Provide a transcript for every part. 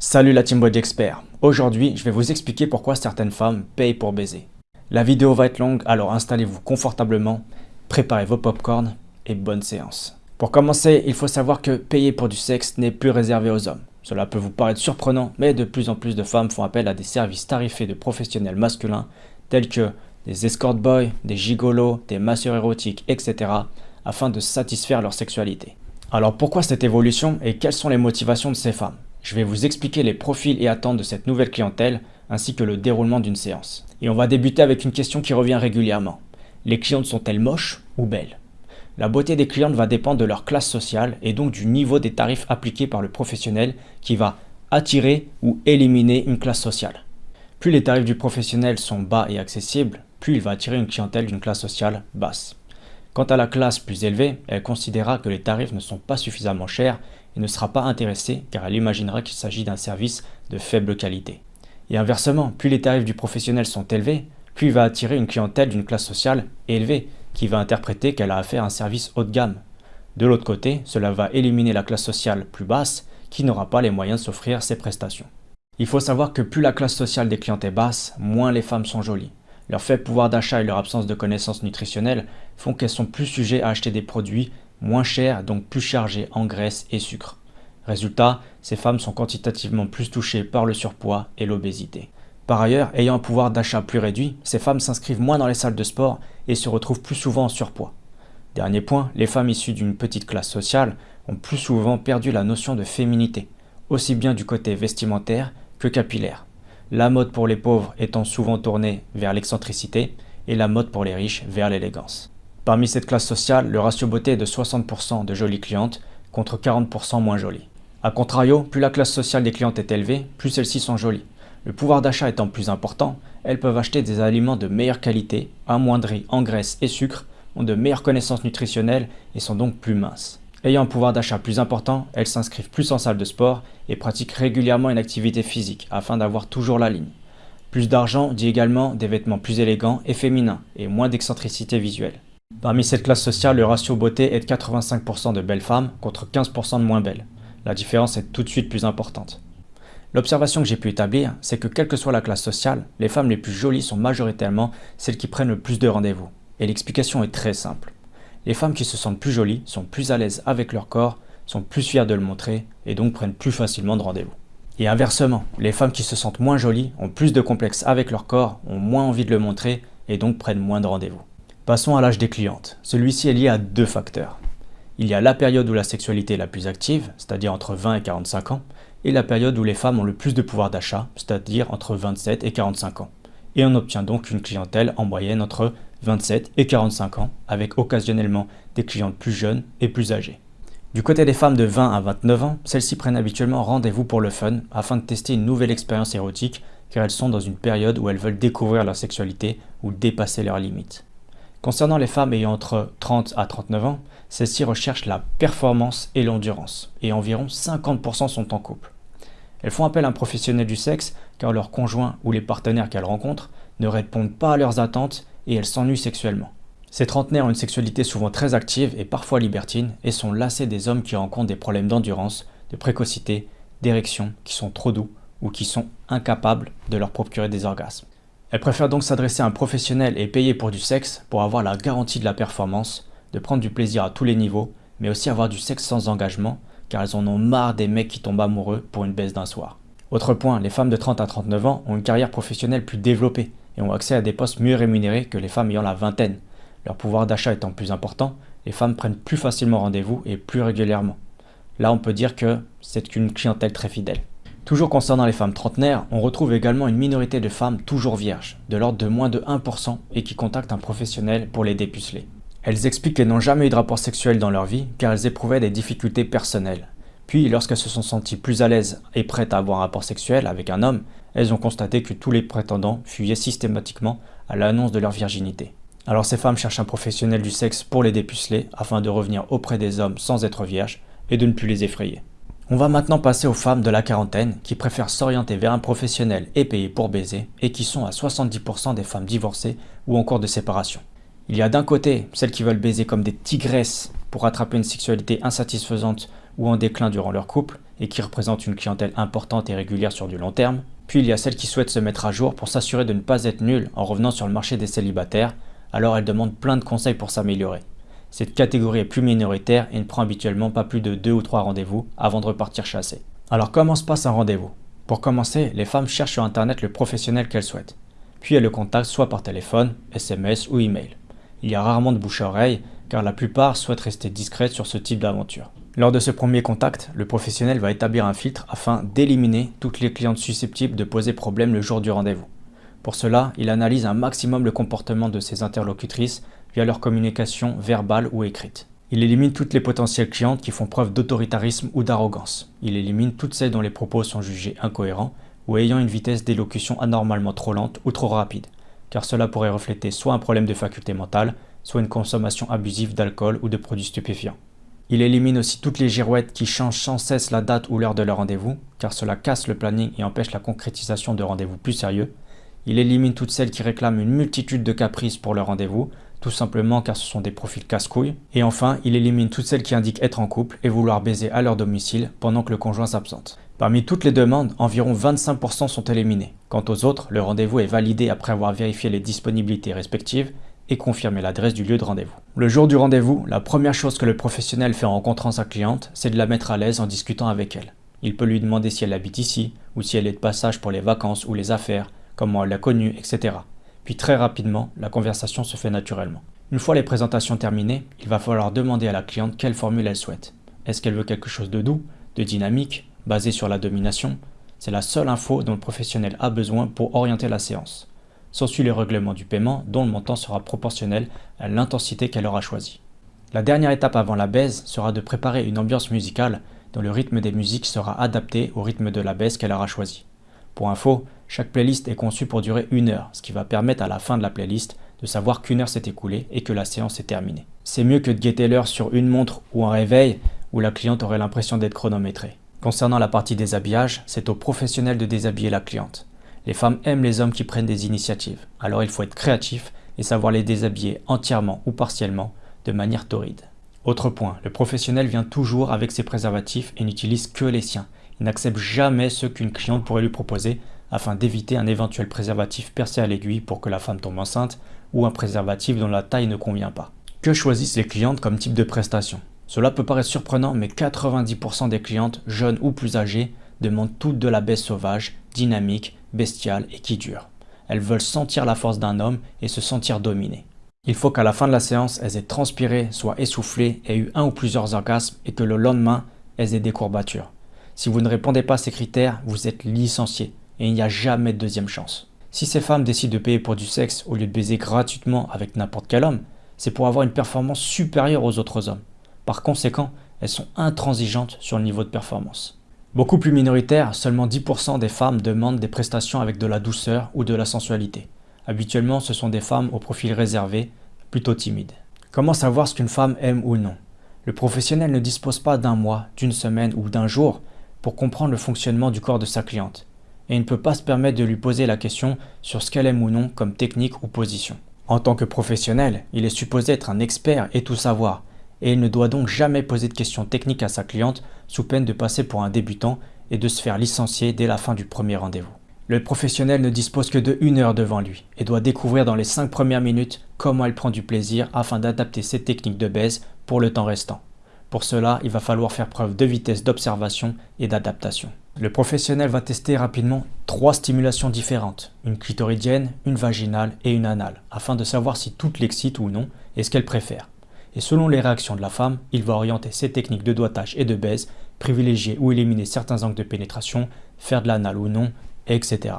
Salut la Team Body Expert Aujourd'hui, je vais vous expliquer pourquoi certaines femmes payent pour baiser. La vidéo va être longue, alors installez-vous confortablement, préparez vos popcorns et bonne séance. Pour commencer, il faut savoir que payer pour du sexe n'est plus réservé aux hommes. Cela peut vous paraître surprenant, mais de plus en plus de femmes font appel à des services tarifés de professionnels masculins tels que des escort boys, des gigolos, des masseurs érotiques, etc. afin de satisfaire leur sexualité. Alors pourquoi cette évolution et quelles sont les motivations de ces femmes? Je vais vous expliquer les profils et attentes de cette nouvelle clientèle ainsi que le déroulement d'une séance. Et on va débuter avec une question qui revient régulièrement. Les clientes sont-elles moches ou belles? La beauté des clientes va dépendre de leur classe sociale et donc du niveau des tarifs appliqués par le professionnel qui va attirer ou éliminer une classe sociale. Plus les tarifs du professionnel sont bas et accessibles, plus il va attirer une clientèle d'une classe sociale basse. Quant à la classe plus élevée, elle considérera que les tarifs ne sont pas suffisamment chers ne sera pas intéressée car elle imaginera qu'il s'agit d'un service de faible qualité. Et inversement, plus les tarifs du professionnel sont élevés, plus il va attirer une clientèle d'une classe sociale élevée qui va interpréter qu'elle a affaire à un service haut de gamme. De l'autre côté, cela va éliminer la classe sociale plus basse qui n'aura pas les moyens de s'offrir ces prestations. Il faut savoir que plus la classe sociale des clientes est basse, moins les femmes sont jolies. Leur faible pouvoir d'achat et leur absence de connaissances nutritionnelles font qu'elles sont plus sujettes à acheter des produits moins chers, donc plus chargés en graisse et sucre. Résultat, ces femmes sont quantitativement plus touchées par le surpoids et l'obésité. Par ailleurs, ayant un pouvoir d'achat plus réduit, ces femmes s'inscrivent moins dans les salles de sport et se retrouvent plus souvent en surpoids. Dernier point, les femmes issues d'une petite classe sociale ont plus souvent perdu la notion de féminité, aussi bien du côté vestimentaire que capillaire la mode pour les pauvres étant souvent tournée vers l'excentricité et la mode pour les riches vers l'élégance. Parmi cette classe sociale, le ratio beauté est de 60% de jolies clientes contre 40% moins jolies. A contrario, plus la classe sociale des clientes est élevée, plus celles-ci sont jolies. Le pouvoir d'achat étant plus important, elles peuvent acheter des aliments de meilleure qualité, amoindris en graisse et sucre, ont de meilleures connaissances nutritionnelles et sont donc plus minces. Ayant un pouvoir d'achat plus important, elles s'inscrivent plus en salle de sport et pratiquent régulièrement une activité physique afin d'avoir toujours la ligne. Plus d'argent dit également des vêtements plus élégants et féminins et moins d'excentricité visuelle. Parmi cette classe sociale, le ratio beauté est de 85% de belles femmes contre 15% de moins belles. La différence est tout de suite plus importante. L'observation que j'ai pu établir, c'est que quelle que soit la classe sociale, les femmes les plus jolies sont majoritairement celles qui prennent le plus de rendez-vous. Et l'explication est très simple. Les femmes qui se sentent plus jolies sont plus à l'aise avec leur corps, sont plus fières de le montrer et donc prennent plus facilement de rendez-vous. Et inversement, les femmes qui se sentent moins jolies ont plus de complexes avec leur corps, ont moins envie de le montrer et donc prennent moins de rendez-vous. Passons à l'âge des clientes. Celui-ci est lié à deux facteurs. Il y a la période où la sexualité est la plus active, c'est-à-dire entre 20 et 45 ans, et la période où les femmes ont le plus de pouvoir d'achat, c'est-à-dire entre 27 et 45 ans. Et on obtient donc une clientèle en moyenne entre 27 et 45 ans, avec occasionnellement des clientes plus jeunes et plus âgées. Du côté des femmes de 20 à 29 ans, celles-ci prennent habituellement rendez-vous pour le fun afin de tester une nouvelle expérience érotique car elles sont dans une période où elles veulent découvrir leur sexualité ou dépasser leurs limites. Concernant les femmes ayant entre 30 à 39 ans, celles-ci recherchent la performance et l'endurance, et environ 50% sont en couple. Elles font appel à un professionnel du sexe car leur conjoint ou les partenaires qu'elles rencontrent ne répondent pas à leurs attentes et elles s'ennuient sexuellement. Ces trentenaires ont une sexualité souvent très active et parfois libertine et sont lassés des hommes qui rencontrent des problèmes d'endurance, de précocité, d'érection, qui sont trop doux ou qui sont incapables de leur procurer des orgasmes. Elles préfèrent donc s'adresser à un professionnel et payer pour du sexe pour avoir la garantie de la performance, de prendre du plaisir à tous les niveaux, mais aussi avoir du sexe sans engagement, car elles en ont marre des mecs qui tombent amoureux pour une baisse d'un soir. Autre point, les femmes de 30 à 39 ans ont une carrière professionnelle plus développée et ont accès à des postes mieux rémunérés que les femmes ayant la vingtaine. Leur pouvoir d'achat étant plus important, les femmes prennent plus facilement rendez-vous et plus régulièrement. Là, on peut dire que c'est une clientèle très fidèle. Toujours concernant les femmes trentenaires, on retrouve également une minorité de femmes toujours vierges, de l'ordre de moins de 1% et qui contactent un professionnel pour les dépuceler. Elles expliquent qu'elles n'ont jamais eu de rapport sexuel dans leur vie car elles éprouvaient des difficultés personnelles. Puis, lorsqu'elles se sont senties plus à l'aise et prêtes à avoir un rapport sexuel avec un homme, elles ont constaté que tous les prétendants fuyaient systématiquement à l'annonce de leur virginité. Alors ces femmes cherchent un professionnel du sexe pour les dépuceler afin de revenir auprès des hommes sans être vierges et de ne plus les effrayer. On va maintenant passer aux femmes de la quarantaine qui préfèrent s'orienter vers un professionnel et payer pour baiser et qui sont à 70% des femmes divorcées ou en cours de séparation. Il y a d'un côté celles qui veulent baiser comme des tigresses pour attraper une sexualité insatisfaisante ou en déclin durant leur couple et qui représentent une clientèle importante et régulière sur du long terme. Puis il y a celles qui souhaitent se mettre à jour pour s'assurer de ne pas être nulles en revenant sur le marché des célibataires, alors elles demandent plein de conseils pour s'améliorer. Cette catégorie est plus minoritaire et ne prend habituellement pas plus de 2 ou 3 rendez-vous avant de repartir chasser. Alors comment se passe un rendez-vous? Pour commencer, les femmes cherchent sur internet le professionnel qu'elles souhaitent. Puis elles le contactent soit par téléphone, SMS ou email. Il y a rarement de bouche à oreille car la plupart souhaitent rester discrètes sur ce type d'aventure. Lors de ce premier contact, le professionnel va établir un filtre afin d'éliminer toutes les clientes susceptibles de poser problème le jour du rendez-vous. Pour cela, il analyse un maximum le comportement de ses interlocutrices via leur communication verbale ou écrite. Il élimine toutes les potentielles clientes qui font preuve d'autoritarisme ou d'arrogance. Il élimine toutes celles dont les propos sont jugés incohérents ou ayant une vitesse d'élocution anormalement trop lente ou trop rapide, car cela pourrait refléter soit un problème de faculté mentale, soit une consommation abusive d'alcool ou de produits stupéfiants. Il élimine aussi toutes les girouettes qui changent sans cesse la date ou l'heure de leur rendez-vous, car cela casse le planning et empêche la concrétisation de rendez-vous plus sérieux. Il élimine toutes celles qui réclament une multitude de caprices pour leur rendez-vous, tout simplement car ce sont des profils casse-couilles. Et enfin, il élimine toutes celles qui indiquent être en couple et vouloir baiser à leur domicile pendant que le conjoint s'absente. Parmi toutes les demandes, environ 25% sont éliminées. Quant aux autres, le rendez-vous est validé après avoir vérifié les disponibilités respectives et confirmer l'adresse du lieu de rendez-vous. Le jour du rendez-vous, la première chose que le professionnel fait en rencontrant sa cliente, c'est de la mettre à l'aise en discutant avec elle. Il peut lui demander si elle habite ici, ou si elle est de passage pour les vacances ou les affaires, comment elle l'a connue, etc. Puis très rapidement, la conversation se fait naturellement. Une fois les présentations terminées, il va falloir demander à la cliente quelle formule elle souhaite. Est-ce qu'elle veut quelque chose de doux, de dynamique, basé sur la domination? C'est la seule info dont le professionnel a besoin pour orienter la séance. S'ensuit le règlement du paiement dont le montant sera proportionnel à l'intensité qu'elle aura choisie. La dernière étape avant la baise sera de préparer une ambiance musicale dont le rythme des musiques sera adapté au rythme de la baise qu'elle aura choisi. Pour info, chaque playlist est conçue pour durer une heure, ce qui va permettre à la fin de la playlist de savoir qu'une heure s'est écoulée et que la séance est terminée. C'est mieux que de guetter l'heure sur une montre ou un réveil où la cliente aurait l'impression d'être chronométrée. Concernant la partie déshabillage, c'est au professionnel de déshabiller la cliente. Les femmes aiment les hommes qui prennent des initiatives, alors il faut être créatif et savoir les déshabiller entièrement ou partiellement de manière torride. Autre point, le professionnel vient toujours avec ses préservatifs et n'utilise que les siens. Il n'accepte jamais ceux qu'une cliente pourrait lui proposer afin d'éviter un éventuel préservatif percé à l'aiguille pour que la femme tombe enceinte ou un préservatif dont la taille ne convient pas. Que choisissent les clientes comme type de prestation? Cela peut paraître surprenant mais 90% des clientes, jeunes ou plus âgées, demandent toutes de la baisse sauvage, dynamique, bestiales et qui durent. Elles veulent sentir la force d'un homme et se sentir dominées. Il faut qu'à la fin de la séance, elles aient transpiré, soient essoufflées, aient eu un ou plusieurs orgasmes et que le lendemain, elles aient des courbatures. Si vous ne répondez pas à ces critères, vous êtes licencié et il n'y a jamais de deuxième chance. Si ces femmes décident de payer pour du sexe au lieu de baiser gratuitement avec n'importe quel homme, c'est pour avoir une performance supérieure aux autres hommes. Par conséquent, elles sont intransigeantes sur le niveau de performance. Beaucoup plus minoritaire, seulement 10% des femmes demandent des prestations avec de la douceur ou de la sensualité. Habituellement, ce sont des femmes au profil réservé, plutôt timides. Comment savoir ce qu'une femme aime ou non? Le professionnel ne dispose pas d'un mois, d'une semaine ou d'un jour pour comprendre le fonctionnement du corps de sa cliente, et il ne peut pas se permettre de lui poser la question sur ce qu'elle aime ou non comme technique ou position. En tant que professionnel, il est supposé être un expert et tout savoir, et il ne doit donc jamais poser de questions techniques à sa cliente sous peine de passer pour un débutant et de se faire licencier dès la fin du premier rendez-vous. Le professionnel ne dispose que de une heure devant lui et doit découvrir dans les 5 premières minutes comment elle prend du plaisir afin d'adapter ses techniques de baise pour le temps restant. Pour cela, il va falloir faire preuve de vitesse d'observation et d'adaptation. Le professionnel va tester rapidement trois stimulations différentes, une clitoridienne, une vaginale et une anale, afin de savoir si toutes l'excitent ou non et ce qu'elle préfère et selon les réactions de la femme, il va orienter ses techniques de doigtage et de baise, privilégier ou éliminer certains angles de pénétration, faire de l'anal ou non, etc.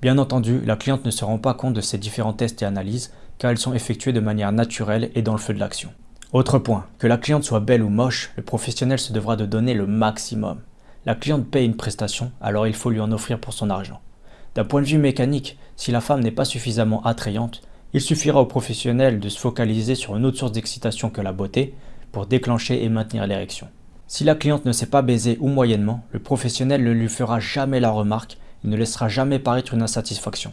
Bien entendu, la cliente ne se rend pas compte de ces différents tests et analyses car elles sont effectuées de manière naturelle et dans le feu de l'action. Autre point, que la cliente soit belle ou moche, le professionnel se devra de donner le maximum. La cliente paye une prestation, alors il faut lui en offrir pour son argent. D'un point de vue mécanique, si la femme n'est pas suffisamment attrayante, il suffira aux professionnels de se focaliser sur une autre source d'excitation que la beauté pour déclencher et maintenir l'érection. Si la cliente ne sait pas baiser ou moyennement, le professionnel ne lui fera jamais la remarque et ne laissera jamais paraître une insatisfaction.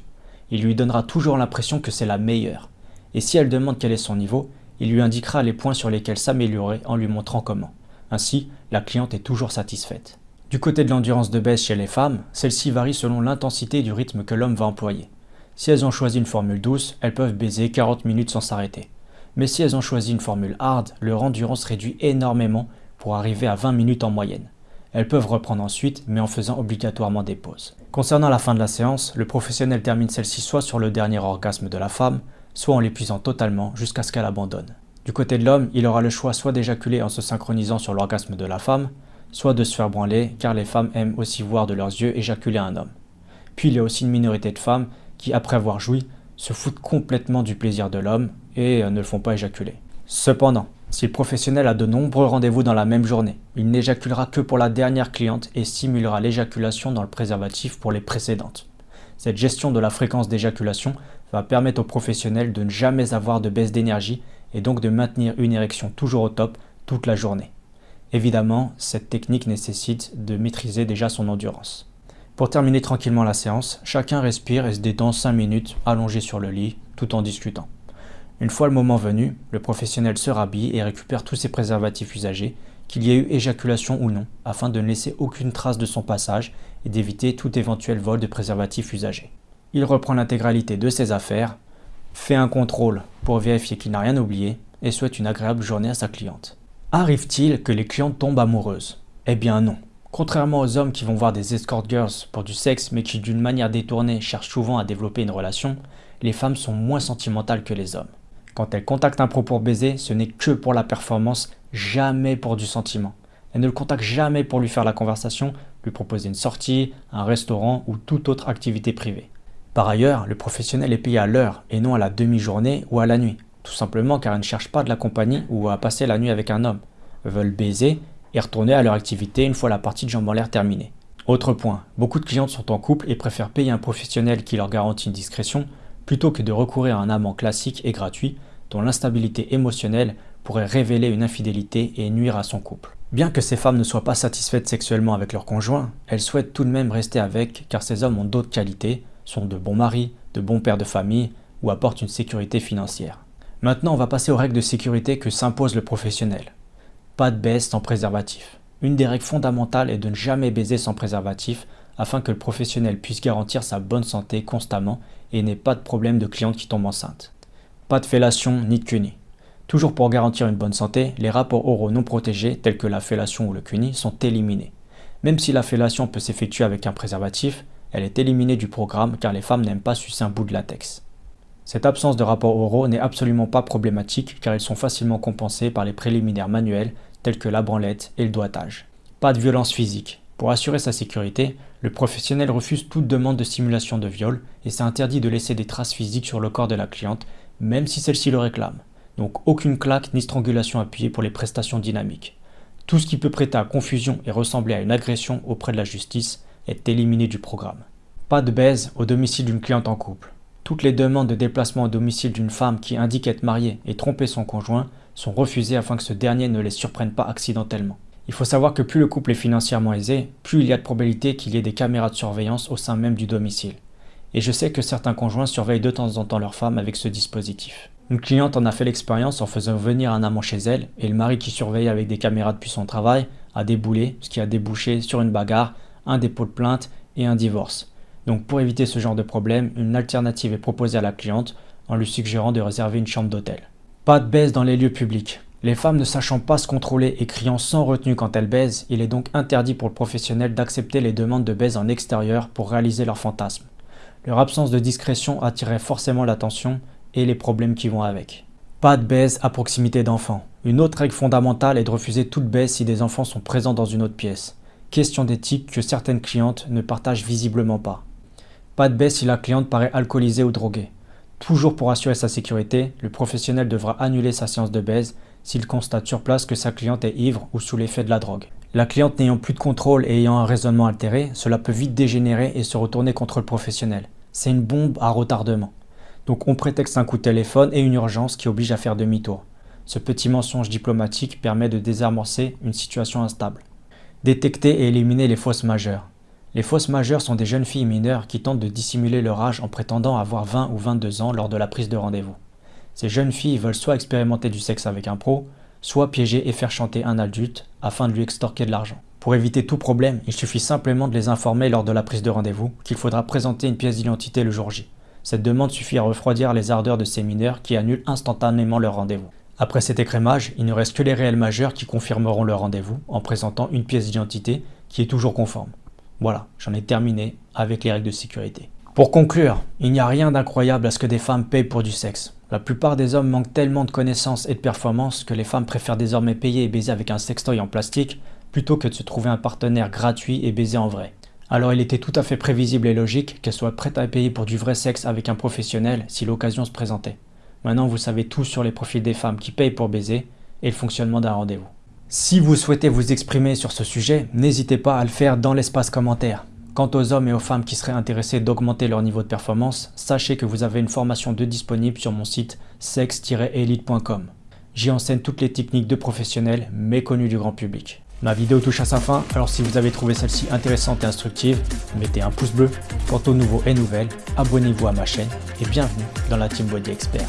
Il lui donnera toujours l'impression que c'est la meilleure. Et si elle demande quel est son niveau, il lui indiquera les points sur lesquels s'améliorer en lui montrant comment. Ainsi, la cliente est toujours satisfaite. Du côté de l'endurance de baisse chez les femmes, celle-ci varie selon l'intensité du rythme que l'homme va employer. Si elles ont choisi une formule douce, elles peuvent baiser 40 minutes sans s'arrêter. Mais si elles ont choisi une formule hard, leur endurance réduit énormément pour arriver à 20 minutes en moyenne. Elles peuvent reprendre ensuite, mais en faisant obligatoirement des pauses. Concernant la fin de la séance, le professionnel termine celle-ci soit sur le dernier orgasme de la femme, soit en l'épuisant totalement jusqu'à ce qu'elle abandonne. Du côté de l'homme, il aura le choix soit d'éjaculer en se synchronisant sur l'orgasme de la femme, soit de se faire branler, car les femmes aiment aussi voir de leurs yeux éjaculer un homme. Puis il y a aussi une minorité de femmes qui, après avoir joui, se foutent complètement du plaisir de l'homme et euh, ne le font pas éjaculer. Cependant, si le professionnel a de nombreux rendez-vous dans la même journée, il n'éjaculera que pour la dernière cliente et simulera l'éjaculation dans le préservatif pour les précédentes. Cette gestion de la fréquence d'éjaculation va permettre au professionnel de ne jamais avoir de baisse d'énergie et donc de maintenir une érection toujours au top toute la journée. Évidemment, cette technique nécessite de maîtriser déjà son endurance. Pour terminer tranquillement la séance, chacun respire et se détend 5 minutes allongé sur le lit tout en discutant. Une fois le moment venu, le professionnel se rhabille et récupère tous ses préservatifs usagés, qu'il y ait eu éjaculation ou non, afin de ne laisser aucune trace de son passage et d'éviter tout éventuel vol de préservatifs usagés. Il reprend l'intégralité de ses affaires, fait un contrôle pour vérifier qu'il n'a rien oublié et souhaite une agréable journée à sa cliente. Arrive-t-il que les clientes tombent amoureuses? Eh bien non. Contrairement aux hommes qui vont voir des escort girls pour du sexe mais qui d'une manière détournée cherchent souvent à développer une relation, les femmes sont moins sentimentales que les hommes. Quand elles contactent un pro pour baiser, ce n'est que pour la performance, jamais pour du sentiment. Elles ne le contactent jamais pour lui faire la conversation, lui proposer une sortie, un restaurant ou toute autre activité privée. Par ailleurs, le professionnel est payé à l'heure et non à la demi-journée ou à la nuit tout simplement car elles ne cherchent pas de la compagnie ou à passer la nuit avec un homme. Veulent baiser et retourner à leur activité une fois la partie de jambes en l'air terminée. Autre point, beaucoup de clientes sont en couple et préfèrent payer un professionnel qui leur garantit une discrétion plutôt que de recourir à un amant classique et gratuit dont l'instabilité émotionnelle pourrait révéler une infidélité et nuire à son couple. Bien que ces femmes ne soient pas satisfaites sexuellement avec leur conjoint, elles souhaitent tout de même rester avec car ces hommes ont d'autres qualités, sont de bons maris, de bons pères de famille ou apportent une sécurité financière. Maintenant, on va passer aux règles de sécurité que s'impose le professionnel. Pas de baisse sans préservatif. Une des règles fondamentales est de ne jamais baiser sans préservatif afin que le professionnel puisse garantir sa bonne santé constamment et n'ait pas de problème de cliente qui tombe enceinte. Pas de fellation ni de cuni. Toujours pour garantir une bonne santé, les rapports oraux non protégés tels que la fellation ou le cuni sont éliminés. Même si la fellation peut s'effectuer avec un préservatif, elle est éliminée du programme car les femmes n'aiment pas sucer un bout de latex. Cette absence de rapports oraux n'est absolument pas problématique car ils sont facilement compensés par les préliminaires manuels tels que la branlette et le doigtage. Pas de violence physique. Pour assurer sa sécurité, le professionnel refuse toute demande de simulation de viol et c'est interdit de laisser des traces physiques sur le corps de la cliente, même si celle-ci le réclame. Donc aucune claque ni strangulation appuyée pour les prestations dynamiques. Tout ce qui peut prêter à confusion et ressembler à une agression auprès de la justice est éliminé du programme. Pas de baise au domicile d'une cliente en couple. Toutes les demandes de déplacement au domicile d'une femme qui indique être mariée et tromper son conjoint sont refusées afin que ce dernier ne les surprenne pas accidentellement. Il faut savoir que plus le couple est financièrement aisé, plus il y a de probabilité qu'il y ait des caméras de surveillance au sein même du domicile. Et je sais que certains conjoints surveillent de temps en temps leur femme avec ce dispositif. Une cliente en a fait l'expérience en faisant venir un amant chez elle, et le mari qui surveille avec des caméras depuis son travail a déboulé, ce qui a débouché sur une bagarre, un dépôt de plainte et un divorce. Donc pour éviter ce genre de problème, une alternative est proposée à la cliente en lui suggérant de réserver une chambre d'hôtel. Pas de baisse dans les lieux publics. Les femmes ne sachant pas se contrôler et criant sans retenue quand elles baisent, il est donc interdit pour le professionnel d'accepter les demandes de baise en extérieur pour réaliser leur fantasme. Leur absence de discrétion attirait forcément l'attention et les problèmes qui vont avec. Pas de baise à proximité d'enfants. Une autre règle fondamentale est de refuser toute baisse si des enfants sont présents dans une autre pièce. Question d'éthique que certaines clientes ne partagent visiblement pas. Pas de baisse si la cliente paraît alcoolisée ou droguée. Toujours pour assurer sa sécurité, le professionnel devra annuler sa séance de baise s'il constate sur place que sa cliente est ivre ou sous l'effet de la drogue. La cliente n'ayant plus de contrôle et ayant un raisonnement altéré, cela peut vite dégénérer et se retourner contre le professionnel. C'est une bombe à retardement. Donc on prétexte un coup de téléphone et une urgence qui oblige à faire demi-tour. Ce petit mensonge diplomatique permet de désamorcer une situation instable. Détecter et éliminer les fausses majeures. Les fausses majeures sont des jeunes filles mineures qui tentent de dissimuler leur âge en prétendant avoir 20 ou 22 ans lors de la prise de rendez-vous. Ces jeunes filles veulent soit expérimenter du sexe avec un pro, soit piéger et faire chanter un adulte afin de lui extorquer de l'argent. Pour éviter tout problème, il suffit simplement de les informer lors de la prise de rendez-vous qu'il faudra présenter une pièce d'identité le jour J. Cette demande suffit à refroidir les ardeurs de ces mineurs qui annulent instantanément leur rendez-vous. Après cet écrémage, il ne reste que les réels majeurs qui confirmeront leur rendez-vous en présentant une pièce d'identité qui est toujours conforme. Voilà, j'en ai terminé avec les règles de sécurité. Pour conclure, il n'y a rien d'incroyable à ce que des femmes payent pour du sexe. La plupart des hommes manquent tellement de connaissances et de performances que les femmes préfèrent désormais payer et baiser avec un sextoy en plastique plutôt que de se trouver un partenaire gratuit et baiser en vrai. Alors il était tout à fait prévisible et logique qu'elle soit prête à payer pour du vrai sexe avec un professionnel si l'occasion se présentait. Maintenant, vous savez tout sur les profils des femmes qui payent pour baiser et le fonctionnement d'un rendez-vous. Si vous souhaitez vous exprimer sur ce sujet, n'hésitez pas à le faire dans l'espace commentaire. Quant aux hommes et aux femmes qui seraient intéressés d'augmenter leur niveau de performance, sachez que vous avez une formation de disponible sur mon site sex-elite.com. J'y enseigne toutes les techniques de professionnels méconnues du grand public. Ma vidéo touche à sa fin, alors si vous avez trouvé celle-ci intéressante et instructive, mettez un pouce bleu. Quant aux nouveaux et nouvelles, abonnez-vous à ma chaîne et bienvenue dans la Team Body Expert.